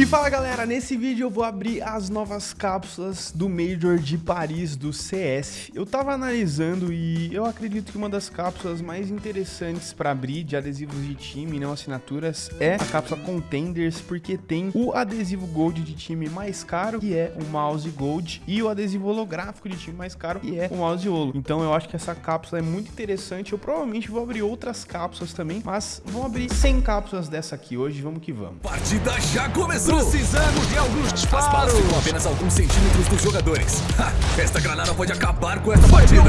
E fala galera, nesse vídeo eu vou abrir as novas cápsulas do Major de Paris do CS. Eu tava analisando e eu acredito que uma das cápsulas mais interessantes para abrir de adesivos de time não assinaturas é a cápsula Contenders, porque tem o adesivo Gold de time mais caro, que é o mouse Gold, e o adesivo holográfico de time mais caro, que é o mouse Holo. Então eu acho que essa cápsula é muito interessante, eu provavelmente vou abrir outras cápsulas também, mas vamos abrir 100 cápsulas dessa aqui hoje, vamos que vamos. Partida já começou! Precisamos de alguns As disparos. ficam apenas alguns centímetros dos jogadores. Ha, esta granada pode acabar com essa partida.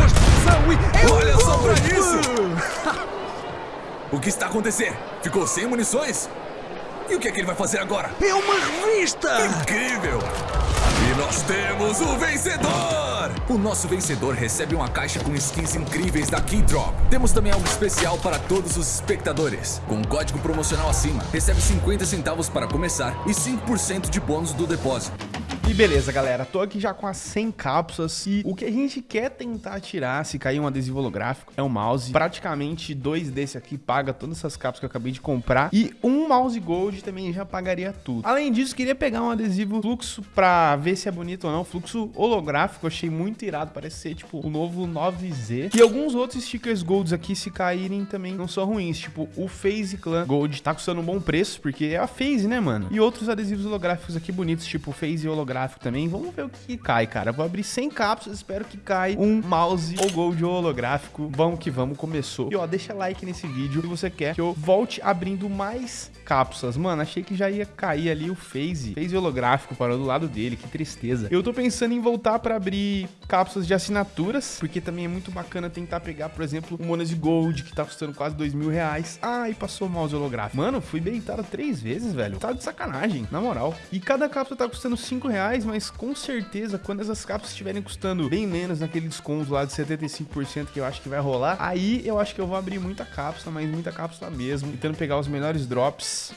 Olha só pra isso! O que está acontecendo? Ficou sem munições? E o que é que ele vai fazer agora? É uma revista. Incrível! E nós temos o vencedor! O nosso vencedor recebe uma caixa com skins incríveis da Keydrop. Temos também algo especial para todos os espectadores. Com um código promocional acima, recebe 50 centavos para começar e 5% de bônus do depósito. E beleza, galera, tô aqui já com as 100 cápsulas e o que a gente quer tentar tirar se cair um adesivo holográfico é um mouse. Praticamente dois desse aqui paga todas essas cápsulas que eu acabei de comprar e um mouse gold também já pagaria tudo. Além disso, queria pegar um adesivo fluxo pra ver se é bonito ou não. Fluxo holográfico, achei muito irado, parece ser tipo o novo 9Z. E alguns outros stickers golds aqui, se caírem, também não são ruins, tipo o FaZe Clan Gold tá custando um bom preço, porque é a FaZe, né, mano? E outros adesivos holográficos aqui bonitos, tipo o FaZe holográfico também. Vamos ver o que, cai, cara. Vou abrir 100 cápsulas, espero que caia um mouse ou gold holográfico. Vamos que vamos, começou. E ó, deixa like nesse vídeo se você quer que eu volte abrindo mais cápsulas. Mano, achei que já ia cair ali o FaZe. FaZe holográfico parou do lado dele, que tristeza. Eu tô pensando em voltar pra abrir cápsulas de assinaturas, porque também é muito bacana tentar pegar, por exemplo, o Monas de Gold, que tá custando quase dois mil reais. Ah, e passou o mouse holográfico. Mano, fui beitado três vezes, velho. Tá de sacanagem, na moral. E cada cápsula tá custando cinco reais, mas com certeza, quando essas cápsulas estiverem custando bem menos naquele desconto lá de 75% que eu acho que vai rolar, aí eu acho que eu vou abrir muita cápsula, mas muita cápsula mesmo, tentando pegar os melhores drops.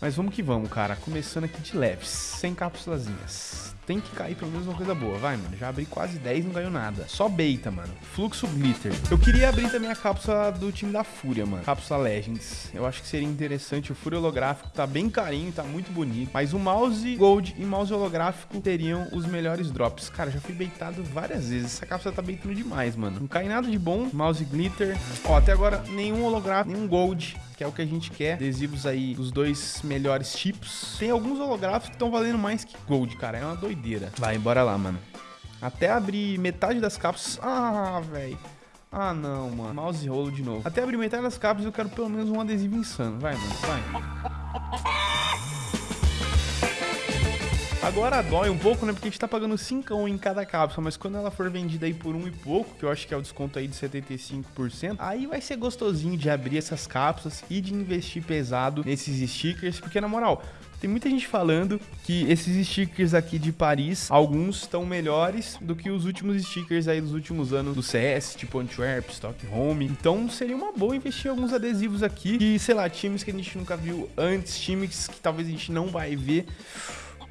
Mas vamos que vamos, cara. Começando aqui de leves, sem cápsulazinhas. Tem que cair pelo menos uma coisa boa. Vai, mano. Já abri quase 10 e não ganhou nada. Só beita, mano. Fluxo Glitter. Eu queria abrir também a cápsula do time da Fúria, mano. Cápsula Legends. Eu acho que seria interessante. O Fúria holográfico tá bem carinho, tá muito bonito. Mas o mouse Gold e mouse holográfico teriam os melhores drops. Cara, já fui beitado várias vezes. Essa cápsula tá beitando demais, mano. Não cai nada de bom. Mouse Glitter. Ó, até agora nenhum holográfico, nenhum Gold que é o que a gente quer. Adesivos aí dos dois melhores tipos. Tem alguns holográficos que estão valendo mais que Gold, cara. É uma doideira. Vai, bora lá, mano. Até abrir metade das cápsulas. Ah, velho. Ah, não, mano. Mouse rolo de novo. Até abrir metade das cápsulas eu quero pelo menos um adesivo insano. Vai, mano. Vai. Agora dói um pouco, né? Porque a gente tá pagando 5 em cada cápsula, mas quando ela for vendida aí por um e pouco, que eu acho que é o desconto aí de 75%, aí vai ser gostosinho de abrir essas cápsulas e de investir pesado nesses stickers, porque na moral, tem muita gente falando que esses stickers aqui de Paris, alguns estão melhores do que os últimos stickers aí dos últimos anos do CS, tipo Antwerp, Stockholm. Então seria uma boa investir em alguns adesivos aqui, que sei lá, times que a gente nunca viu antes, times que talvez a gente não vai ver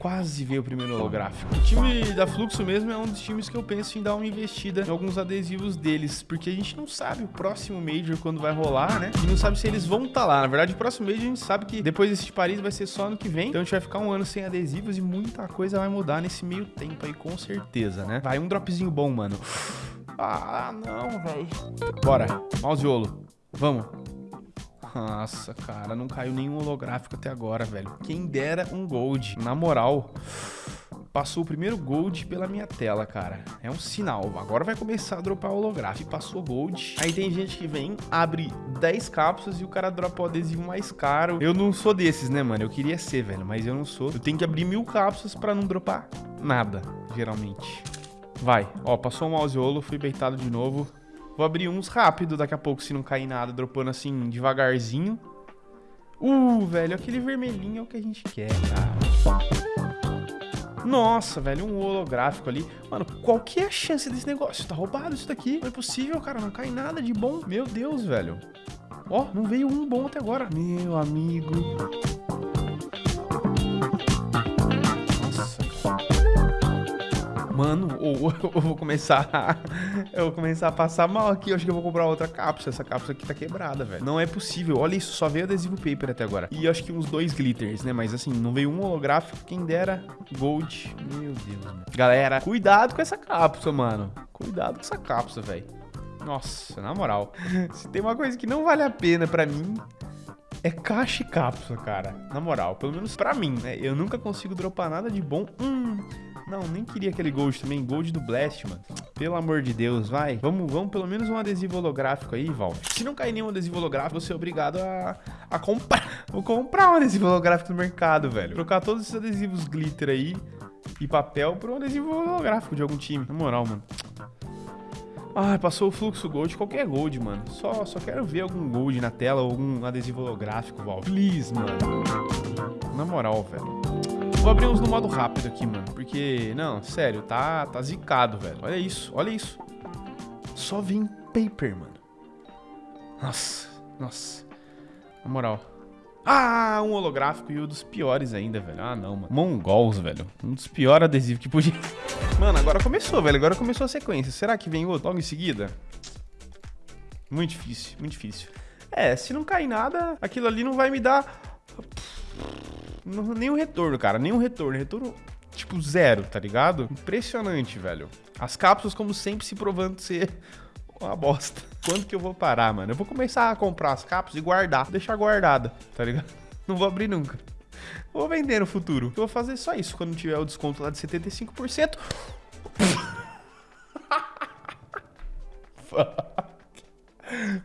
quase veio o primeiro holográfico. O time da Fluxo mesmo é um dos times que eu penso em dar uma investida em alguns adesivos deles, porque a gente não sabe o próximo Major quando vai rolar, né? E não sabe se eles vão estar tá lá. Na verdade, o próximo Major a gente sabe que depois desse de Paris vai ser só ano que vem, então a gente vai ficar um ano sem adesivos e muita coisa vai mudar nesse meio tempo aí, com certeza, né? Vai, um dropzinho bom, mano. Ah, não, velho. Bora, mauseolo. Vamos. Nossa, cara, não caiu nenhum holográfico até agora, velho. Quem dera um gold. Na moral, passou o primeiro gold pela minha tela, cara. É um sinal. Agora vai começar a dropar holográfico. Passou gold. Aí tem gente que vem, abre 10 cápsulas e o cara dropa o adesivo mais caro. Eu não sou desses, né, mano? Eu queria ser, velho, mas eu não sou. Eu tenho que abrir mil cápsulas pra não dropar nada, geralmente. Vai. Ó, passou o mauseolo, fui beitado de novo. Vou abrir uns rápido daqui a pouco, se não cair nada, dropando assim, devagarzinho. Uh, velho, aquele vermelhinho é o que a gente quer, cara. Nossa, velho, um holográfico ali. Mano, qual que é a chance desse negócio? Tá roubado isso daqui. Não é possível, cara, não cai nada de bom. Meu Deus, velho. Ó, não veio um bom até agora. Meu amigo. Mano, ou eu vou começar. a- Eu vou começar a passar mal aqui. Eu acho que eu vou comprar outra cápsula. Essa cápsula aqui tá quebrada, velho. Não é possível. Olha isso, só veio adesivo paper até agora. E acho que uns dois glitters, né? Mas assim, não veio um holográfico. Quem dera. Gold. Meu Deus, mano. Galera, cuidado com essa cápsula, mano. Cuidado com essa cápsula, velho. Nossa, na moral. Se tem uma coisa que não vale a pena pra mim, é caixa e cápsula, cara. Na moral, pelo menos pra mim, né? Eu nunca consigo dropar nada de bom. Hum. Não, nem queria aquele gold também. Gold do Blast, mano. Pelo amor de Deus, vai. Vamos, vamos pelo menos um adesivo holográfico aí, Val. Se não cair nenhum adesivo holográfico, você é obrigado a, a comprar. Vou comprar um adesivo holográfico no mercado, velho. Trocar todos esses adesivos glitter aí e papel por um adesivo holográfico de algum time. Na moral, mano. Ah, passou o fluxo gold, qualquer gold, mano. Só, só quero ver algum gold na tela ou algum adesivo holográfico, Val. Please, mano. Na moral, velho. Vou abrir uns no modo rápido aqui, mano. Porque, não, sério, tá, tá zicado, velho. Olha isso, olha isso. Só vem paper, mano. Nossa, nossa. Na moral. Ah, um holográfico e um dos piores ainda, velho. Ah, não, mano. Mongols, velho. Um dos piores adesivos que podia. Mano, agora começou, velho. Agora começou a sequência. Será que vem outro logo em seguida? Muito difícil, muito difícil. É, se não cair nada, aquilo ali não vai me dar nenhum retorno, cara. Nenhum retorno. Retorno, tipo, zero, tá ligado? Impressionante, velho. As cápsulas, como sempre, se provando ser uma bosta. Quando que eu vou parar, mano? Eu vou começar a comprar as cápsulas e guardar. Deixar guardada, tá ligado? Não vou abrir nunca. Vou vender no futuro. Eu vou fazer só isso quando tiver o desconto lá de 75%.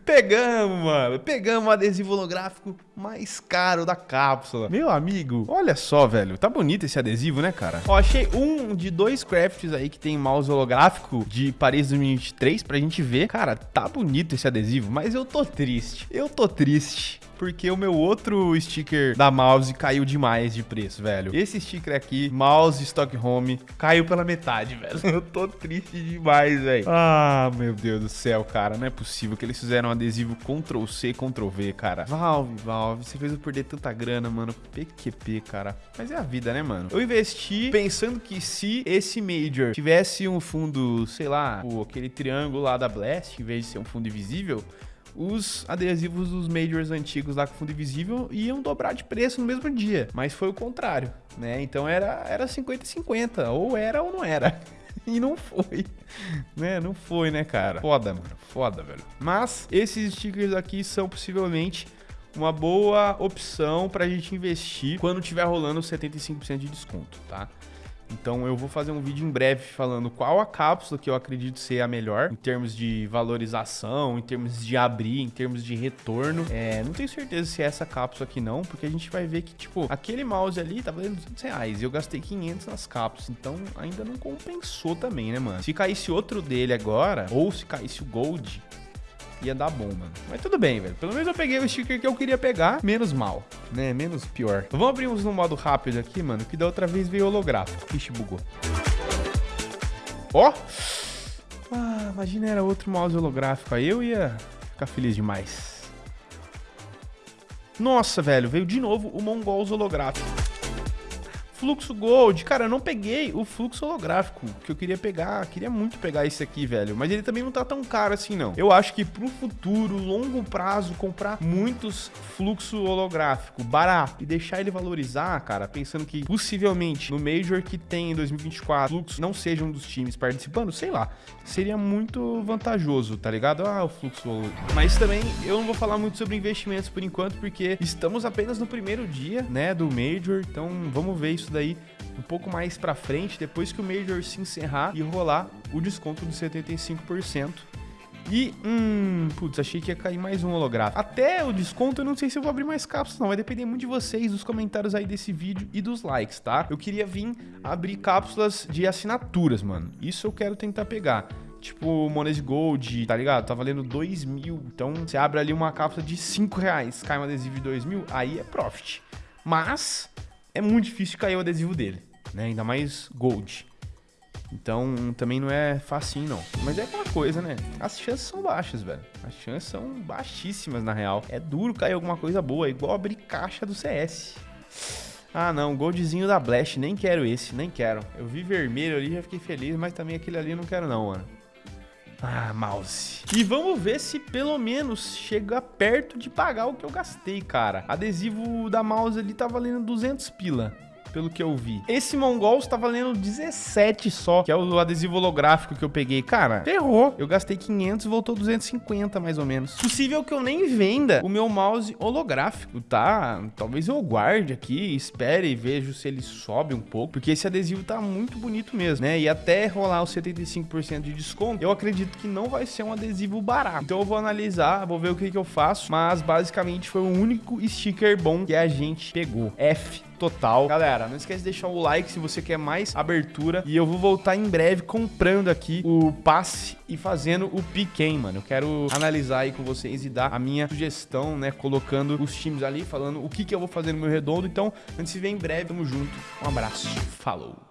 Pegamos, mano. Pegamos o adesivo holográfico mais caro da cápsula. Meu amigo, olha só, velho. Tá bonito esse adesivo, né, cara? Ó, achei um de dois crafts aí que tem mouse holográfico de Paris 2023 pra gente ver. Cara, tá bonito esse adesivo, mas eu tô triste. Eu tô triste. Porque o meu outro sticker da mouse caiu demais de preço, velho. Esse sticker aqui, mouse Stockholm, caiu pela metade, velho. Eu tô triste demais, velho. Ah, meu Deus do céu, cara. Não é possível que eles fizeram um adesivo Ctrl C, Ctrl V, cara. Valve, Valve, você fez eu perder tanta grana, mano. PQP, cara. Mas é a vida, né, mano? Eu investi pensando que se esse Major tivesse um fundo, sei lá, aquele triângulo lá da Blast, em vez de ser um fundo invisível, os adesivos dos majors antigos lá com fundo invisível iam dobrar de preço no mesmo dia. Mas foi o contrário, né? Então era era 50-50, ou era ou não era. E não foi, né? Não foi, né, cara? Foda, mano. Foda, velho. Mas esses stickers aqui são possivelmente uma boa opção pra gente investir quando tiver rolando 75% de desconto, tá? Então eu vou fazer um vídeo em breve falando qual a cápsula que eu acredito ser a melhor em termos de valorização, em termos de abrir, em termos de retorno. É, não tenho certeza se é essa cápsula aqui não, porque a gente vai ver que, tipo, aquele mouse ali tá valendo 200 reais e eu gastei 500 nas cápsulas. Então ainda não compensou também, né, mano? Se caísse outro dele agora, ou se caísse o Gold, ia dar bom, mano. Mas tudo bem, velho. Pelo menos eu peguei o sticker que eu queria pegar. Menos mal, né? Menos pior. Então, vamos abrir uns no modo rápido aqui, mano. Que da outra vez veio holográfico. Ixi, bugou. Ó! Ah, imagina era outro mouse holográfico. Aí eu ia ficar feliz demais. Nossa, velho. Veio de novo o Mongols holográfico. Fluxo Gold. Cara, eu não peguei o fluxo holográfico que eu queria pegar. Queria muito pegar esse aqui, velho. Mas ele também não tá tão caro assim, não. Eu acho que pro futuro, longo prazo, comprar muitos fluxo holográfico barato e deixar ele valorizar, cara, pensando que possivelmente no Major que tem em 2024, fluxo não seja um dos times participando, sei lá. Seria muito vantajoso, tá ligado? Ah, o fluxo. holo- Mas também eu não vou falar muito sobre investimentos por enquanto, porque estamos apenas no primeiro dia, né, do Major. Então vamos ver isso daí um pouco mais pra frente, depois que o Major se encerrar e rolar o desconto de 75%. E, hum, putz, achei que ia cair mais um holográfico. Até o desconto, eu não sei se eu vou abrir mais cápsulas, não. Vai depender muito de vocês, dos comentários aí desse vídeo e dos likes, tá? Eu queria vir abrir cápsulas de assinaturas, mano. Isso eu quero tentar pegar. Tipo, Monese Gold, tá ligado? Tá valendo 2 mil. Então, você abre ali uma cápsula de 5 reais, cai um adesivo de 2 mil, aí é profit. Mas, é muito difícil cair o adesivo dele, né? Ainda mais Gold. Então também não é facinho, não. Mas é aquela coisa, né? As chances são baixas, velho. As chances são baixíssimas, na real. É duro cair alguma coisa boa, igual abrir caixa do CS. Ah, não, goldzinho da Blast, nem quero esse, nem quero. Eu vi vermelho ali, já fiquei feliz, mas também aquele ali eu não quero não, mano. Ah, mouse. E vamos ver se pelo menos chega perto de pagar o que eu gastei, cara. Adesivo da mouse ali tá valendo 200 pila pelo que eu vi. Esse Mongol está valendo 17 só, que é o adesivo holográfico que eu peguei. Cara, ferrou. Eu gastei 500 e voltou 250 mais ou menos. Possível que eu nem venda o meu mouse holográfico, tá? Talvez eu guarde aqui, espere e vejo se ele sobe um pouco, porque esse adesivo tá muito bonito mesmo, né? E até rolar o 75% de desconto, eu acredito que não vai ser um adesivo barato. Então eu vou analisar, vou ver o que, que eu faço, mas basicamente foi o único sticker bom que a gente pegou. F total. Galera, não esquece de deixar o like se você quer mais abertura. E eu vou voltar em breve comprando aqui o passe e fazendo o piquen, mano. Eu quero analisar aí com vocês e dar a minha sugestão, né? Colocando os times ali, falando o que, que eu vou fazer no meu redondo. Então, antes de ver em breve, tamo junto. Um abraço. Falou.